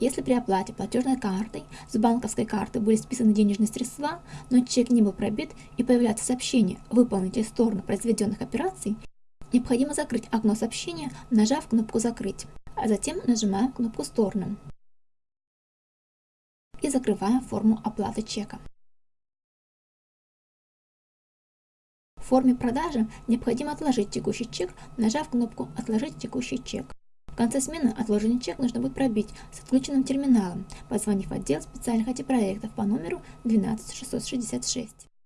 Если при оплате платежной картой с банковской карты были списаны денежные средства, но чек не был пробит и появляется сообщение «Выполните сторону произведенных операций», необходимо закрыть окно сообщения, нажав кнопку «Закрыть», а затем нажимаем кнопку «Сторону» и закрываем форму оплаты чека. В форме продажи необходимо отложить текущий чек, нажав кнопку «Отложить текущий чек». В конце смены отложенный чек нужно будет пробить с отключенным терминалом, позвонив в отдел специальных IT-проектов по номеру 12666.